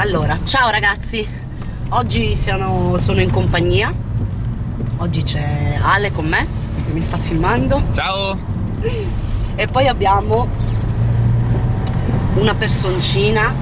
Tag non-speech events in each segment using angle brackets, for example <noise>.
Allora, ciao ragazzi. Oggi siano, sono in compagnia. Oggi c'è Ale con me Che mi sta filmando. Ciao. E poi abbiamo Una personcina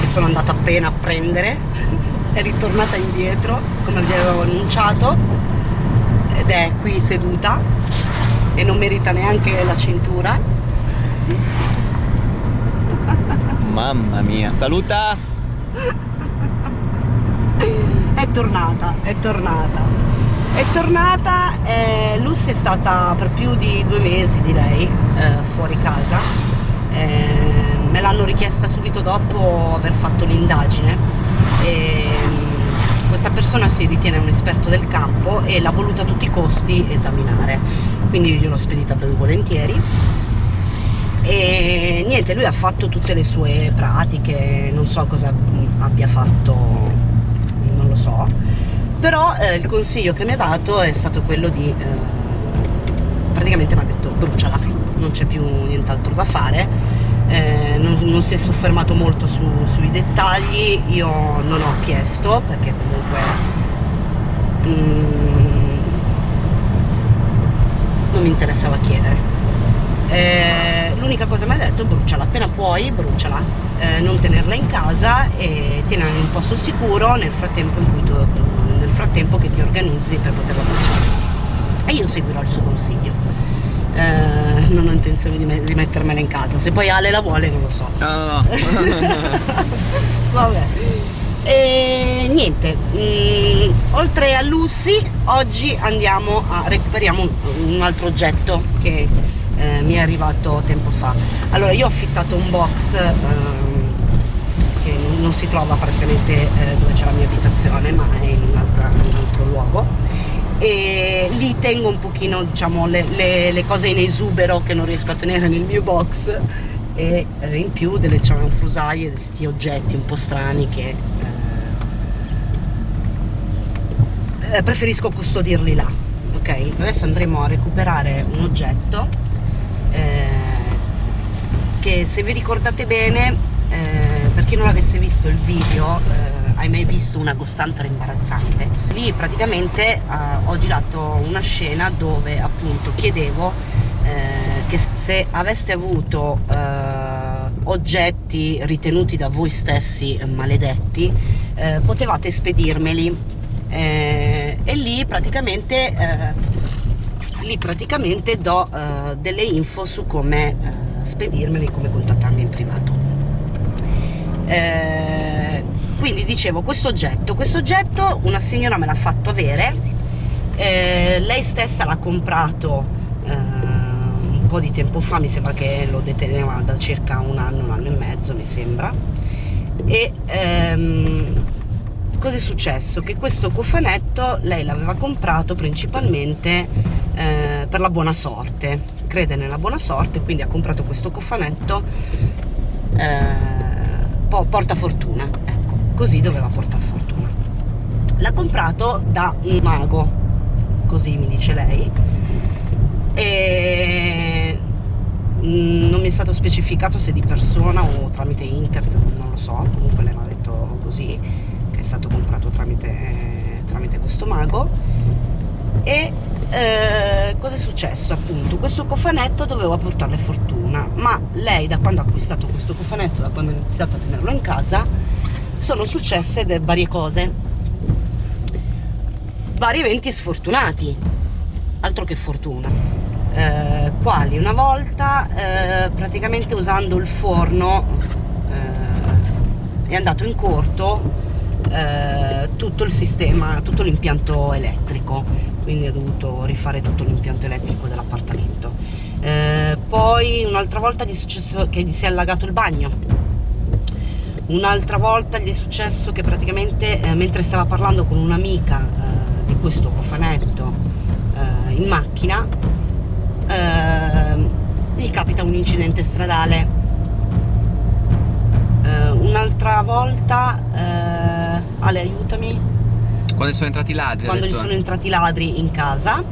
Che sono andata appena a prendere. <laughs> È ritornata indietro Come vi avevo annunciato. Ed è qui seduta. E non merita neanche la cintura. Mamma mia, saluta è tornata, è tornata. È tornata, eh, Lucy è stata per più di due mesi direi eh, fuori casa. Eh, me l'hanno richiesta subito dopo aver fatto l'indagine. Questa persona si ritiene un esperto del campo e l'ha voluta a tutti i costi esaminare. Quindi io gliel'ho spedita ben volentieri e niente lui ha fatto tutte le sue pratiche non so cosa abbia fatto non lo so. Però eh, il consiglio che mi ha dato è stato quello di eh, praticamente mi ha detto bruciala non c'è più nient'altro da fare. Eh, non, non, si è soffermato molto su, sui dettagli io non ho chiesto perché comunque mm, non mi interessava chiedere eh, l'unica cosa mi ha detto bruciala appena puoi bruciala. Eh, non tenerla in casa e tienila in un posto sicuro nel frattempo, tu, nel frattempo che ti organizzi per poterla bruciare. E io seguirò il suo consiglio. Eh, non ho intenzione di, me di, mettermela in casa. Se poi Ale la vuole non lo so. No, no, no. <laughs> vabbè. E niente mh, mm, oltre a Lucy oggi andiamo a recuperiamo un, un altro oggetto che eh, mi è arrivato tempo fa. Allora io ho affittato un box ehm, che non si trova praticamente eh, dove c'è la mia abitazione ma è in, in un altro luogo. E lì tengo un pochino diciamo le, le, le, cose in esubero che non riesco a tenere nel mio box e eh, in più delle cianfrusaie di questi oggetti un po' strani che eh, eh, preferisco custodirli là ok? Adesso andremo a recuperare un oggetto che se vi ricordate bene eh, per chi non avesse visto il video eh, hai mai visto una costante imbarazzante lì praticamente eh, ho girato una scena dove appunto chiedevo eh, che se aveste avuto oggetti ritenuti da voi stessi maledetti potevate spedirmeli. E lì praticamente lì praticamente do delle info su come spedirmeli, come contattarmi in privato. Eh, quindi dicevo, questo oggetto, questo oggetto una signora me l'ha fatto avere, eh, lei stessa l'ha comprato eh, un po' di tempo fa, mi sembra che lo deteneva da circa un anno, un anno e mezzo mi sembra, e ehm, cosa è successo? Che questo cofanetto lei l'aveva comprato principalmente eh, per la buona sorte crede nella buona sorte quindi ha comprato questo cofanetto eh, porta fortuna ecco così doveva portare fortuna. L'ha comprato da un mago così mi dice lei e mm, non mi è stato specificato se di persona o tramite internet non lo so comunque lei mi ha detto così che è stato comprato tramite, tramite questo mago e eh, cosa è successo appunto? Questo cofanetto doveva portarle fortuna ma lei da quando ha acquistato questo cofanetto da quando ha iniziato a tenerlo in casa sono successe varie cose. Vari eventi sfortunati. Altro che fortuna. Eh, quali? Una volta eh, praticamente usando il forno eh, è andato in corto eh, tutto il sistema, tutto l'impianto elettrico, quindi ho dovuto rifare tutto l'impianto elettrico dell'appartamento. Eh, poi un'altra volta gli è successo che gli si è allagato il bagno, un'altra volta gli è successo che praticamente eh, mentre stava parlando con un'amica eh, di questo cofanetto eh, in macchina, gli capita un incidente stradale. un'altra volta Ale aiutami quando sono entrati i ladri quando gli sono entrati i ladri in casa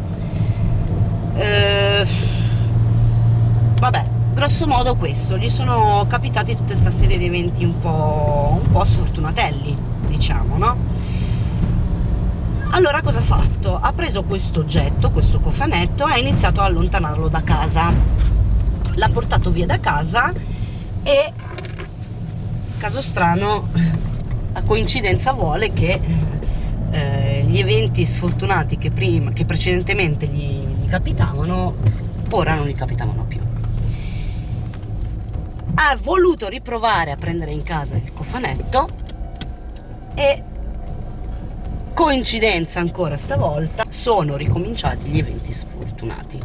eh, vabbè grosso modo questo, gli sono capitati tutta questa serie di eventi un po', un po' sfortunatelli, diciamo, no? Allora cosa ha fatto? Ha preso questo oggetto, questo cofanetto e ha iniziato a allontanarlo da casa. L'ha portato via da casa e, caso strano, <laughs> la coincidenza vuole che eh, gli eventi sfortunati che, prima, che precedentemente gli, gli capitavano, ora non gli capitavano più. Ha voluto riprovare a prendere in casa il cofanetto e coincidenza ancora stavolta sono ricominciati gli eventi sfortunati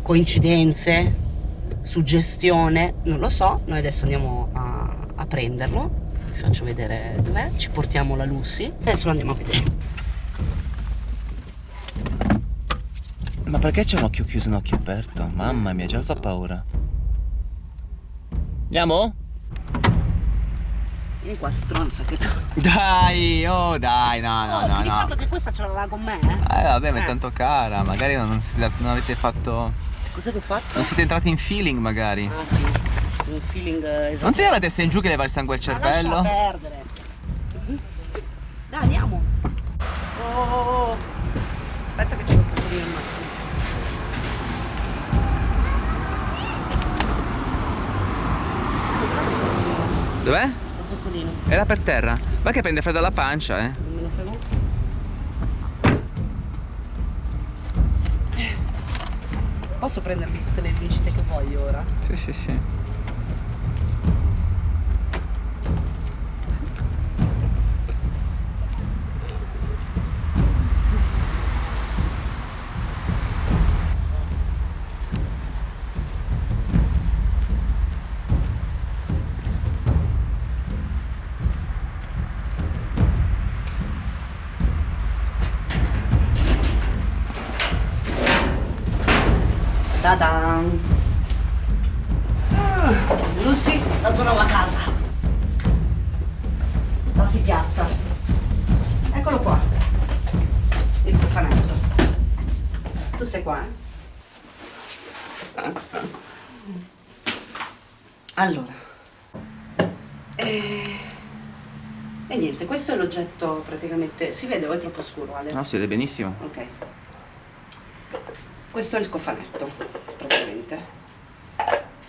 coincidenze suggestione non lo so noi adesso andiamo a, a prenderlo vi faccio vedere dov'è ci portiamo la Lucy adesso andiamo a vedere Ma perché c'è un occhio chiuso e un occhio aperto? Mamma mia, già fa paura. Andiamo? vieni qua stronza che tu Dai, oh dai, no, no, oh, no. ti ricordo no. che questa ce l'aveva con me eh? Eh vabbè, ma è Eh. tanto cara, magari non, non avete fatto... cos'è che ho fatto? Non siete entrati in feeling magari. ah sì un feeling esatto Non ti dà la testa in giù che leva il sangue al Ma cervello? perdere. Dai, andiamo. Oh. Aspetta che c'è lo zuccherino in macchina. Dov'è? Lo zuccherino. Era per terra. Va che prende freddo alla pancia, eh. Non me lo frego. Posso prendermi tutte le vincite che voglio ora? Sì, sì, sì. Ta-dan! Ah, Lucy, la tua nuova casa. La si piazza. Eccolo qua. Il cofanetto. Tu sei qua, eh? Allora. E... e niente, questo è l'oggetto praticamente... Si vede o è troppo scuro, Ale? No, si vede benissimo. Ok. Questo è il cofanetto, praticamente.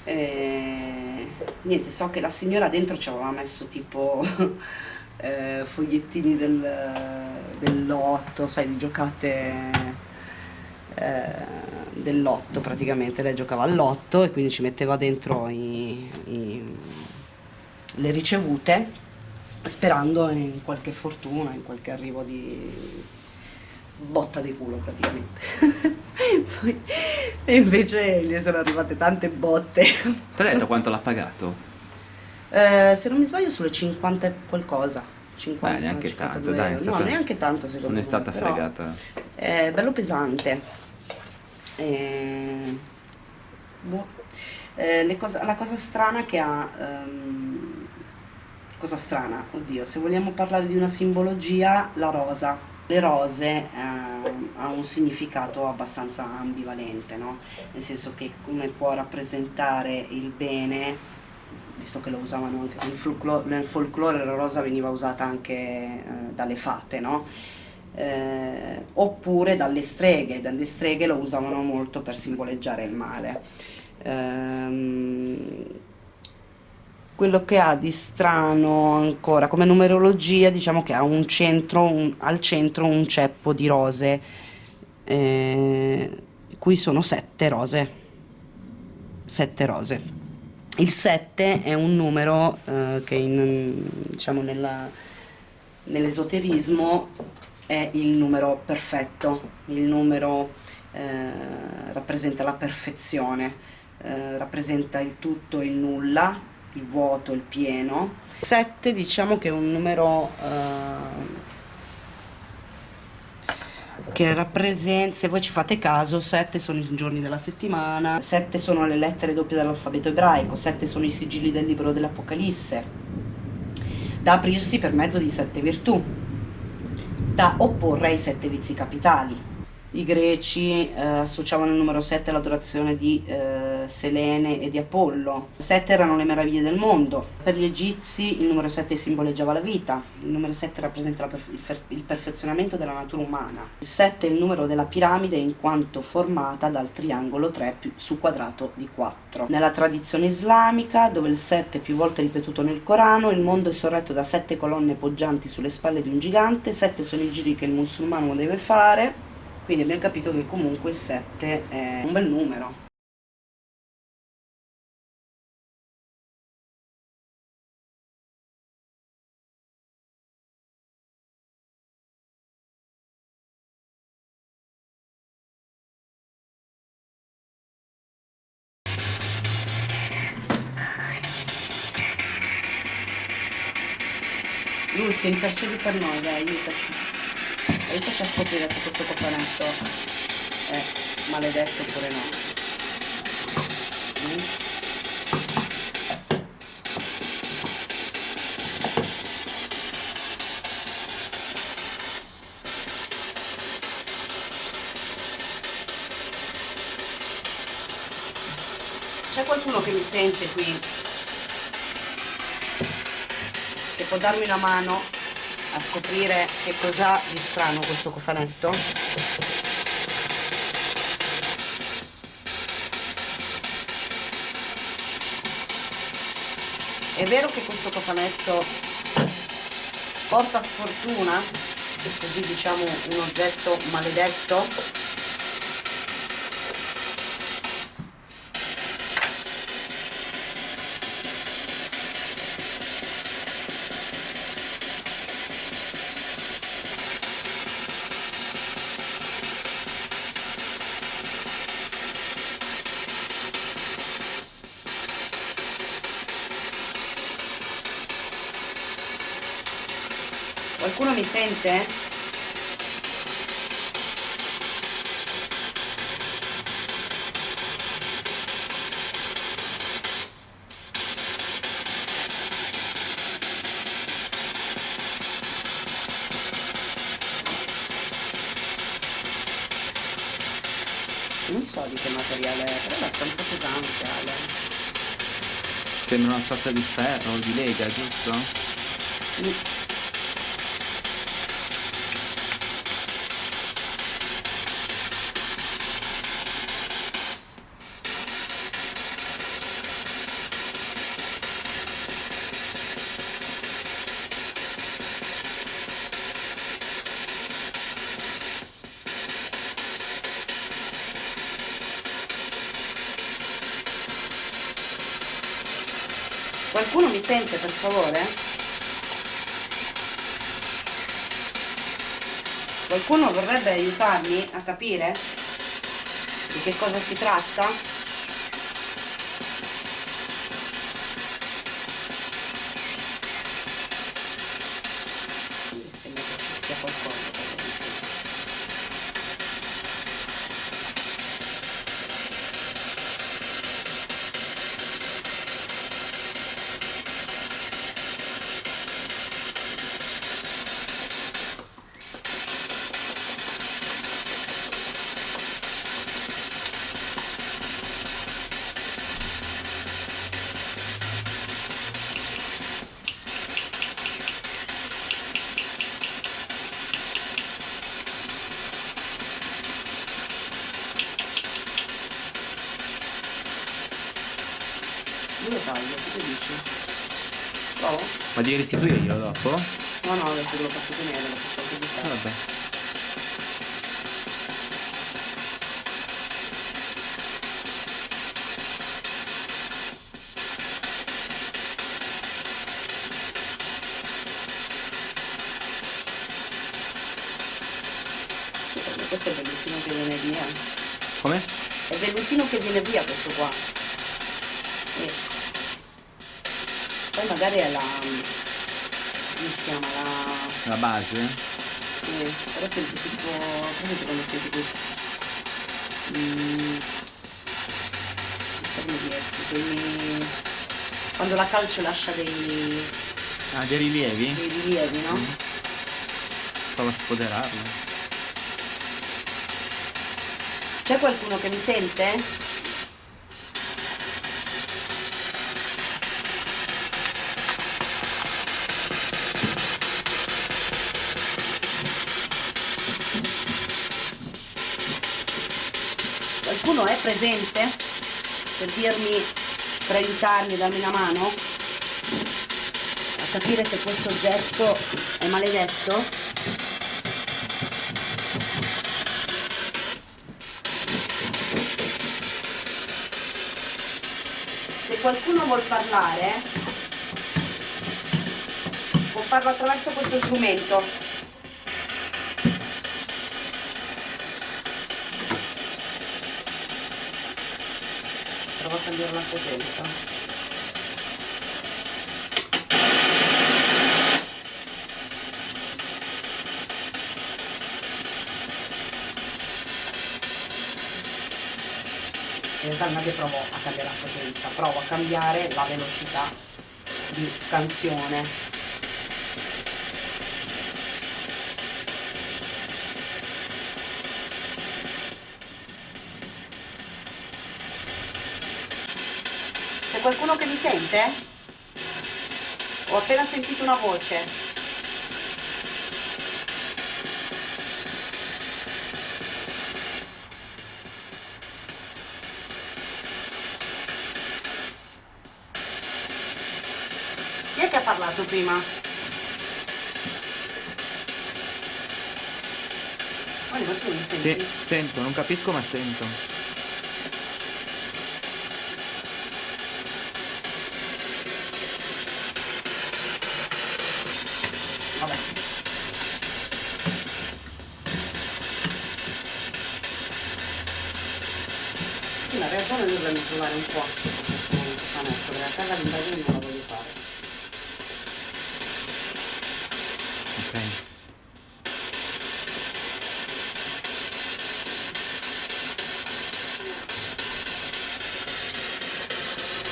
E... Niente, so che la signora dentro ci aveva messo tipo <laughs> eh, fogliettini del, del lotto, sai, di giocate eh, del lotto praticamente. Lei giocava al lotto e quindi ci metteva dentro i- i- le ricevute sperando in qualche fortuna, in qualche arrivo di botta di culo praticamente. <laughs> Poi, e invece gli sono arrivate tante botte. Ti ha detto quanto l'ha pagato? Eh, se non mi sbaglio sulle 50 e qualcosa. 50, Beh, neanche 52 tanto, dai, stata- No, neanche tanto secondo Non me. è stata però fregata. È bello pesante. Eh, boh. Eh, cose- la cosa strana che ha... ehm, cosa strana? Oddio, se vogliamo parlare di una simbologia, la rosa. Le rose ehm, ha un significato abbastanza ambivalente, no? Nel senso che come può rappresentare il bene, visto che lo usavano anche nel folklore, nel folklore la rosa veniva usata anche eh, dalle fate, no? Eh, oppure dalle streghe, dalle streghe lo usavano molto per simboleggiare il male. Ehm, quello che ha di strano ancora come numerologia, diciamo che ha un centro, un- al centro un ceppo di rose, eh, qui sono sette rose, sette rose. Il 7 è un numero eh, che in, diciamo nell'esoterismo è il numero perfetto, il numero eh, rappresenta la perfezione, eh, rappresenta il tutto e il nulla, il vuoto, il pieno. 7 diciamo che è un numero eh, che rappresenta, se voi ci fate caso, 7 sono i giorni della settimana, 7 sono le lettere doppie dell'alfabeto ebraico, 7 sono i sigilli del libro dell'Apocalisse, da aprirsi per mezzo di sette virtù, da opporre ai sette vizi capitali. i greci eh, associavano il numero 7 all'adorazione di eh, Selene e di Apollo. 7 erano le meraviglie del mondo. Per gli egizi il numero 7 simboleggiava la vita, il numero 7 rappresenta il, perfezionamento della natura umana. Il 7 è il numero della piramide in quanto formata dal triangolo 3 più, su quadrato di 4. Nella tradizione islamica, dove il 7 è più volte ripetuto nel Corano, il mondo è sorretto da 7 colonne poggianti sulle spalle di un gigante, 7 sono i giri che il musulmano deve fare, quindi abbiamo capito che comunque il 7 è un bel numero. Lucy, intercedi per noi, dai, aiutaci. Aiutaci a scoprire se questo cofanetto è maledetto oppure no. Mm. C'è qualcuno che mi sente qui? Può darmi una mano a scoprire che cos'ha di strano questo cofanetto. È vero che questo cofanetto porta sfortuna, così diciamo un oggetto maledetto, Qualcuno mi sente? Non so di che materiale è, però è abbastanza pesante Ale. Sembra una sorta di ferro di lega, giusto? Mm. Qualcuno mi sente per favore? Qualcuno vorrebbe aiutarmi a capire di che cosa si tratta? Taglio, che dici? Provo? Ma devi restituirglielo dopo? No, no, perché lo posso tenere, lo posso anche buttare. Vabbè. Sì, questo è dell'ultimo che viene via. Come? È dell'ultimo che viene via questo qua. E poi magari è la... come si chiama? La, la base? Sì, però senti tipo... come quando senti qui? Mm, non so come dirti, quei... quando la calcio lascia dei... Ah, dei rilievi? Dei rilievi, no? Mm. Prova a sfoderarlo. C'è qualcuno che mi sente? Qualcuno è presente per dirmi, per aiutarmi, darmi una mano a capire se questo oggetto è maledetto? Se qualcuno vuol parlare, può farlo attraverso questo strumento. Cambiare la potenza. in realtà non è che provo a cambiare la frequenza, provo a cambiare la velocità di scansione. C'è qualcuno che mi sente? Ho appena sentito una voce. Chi è che ha parlato prima? Oliver, tu mi senti? Sì, sento, non capisco ma sento. Vabbè. Sì, ma in realtà noi dovremmo trovare un posto per questo orfanetto, perché a casa l'indagine non la voglio fare. Ok.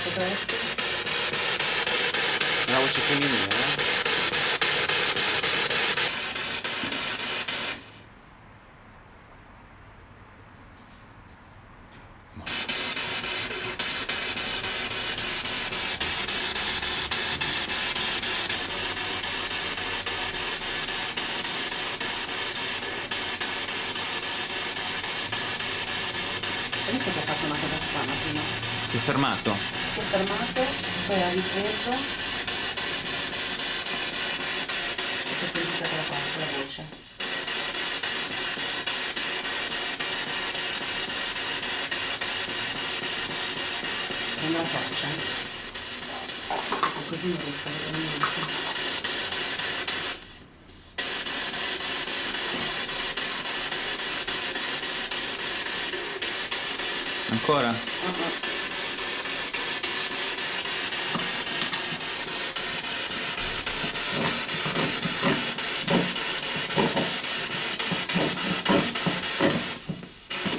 Cosa hai detto? Una voce femminile, eh? Hai visto che ha fatto una cosa strana prima? Si è fermato? Si è fermato, poi ha ripreso e si è sentita quella parte, quella voce. Prendo la torcia. Così non riesco a vedere niente. Ancora?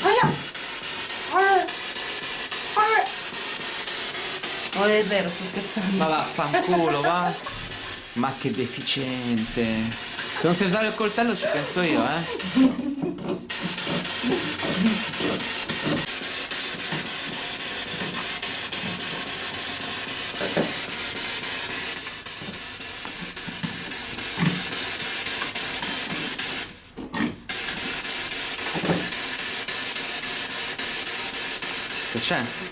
Aia! Ah! Ah! Non è vero, sto scherzando. Ma vaffanculo, va. Ma che deficiente. Se non sai usare il coltello ci penso io, eh. C'è?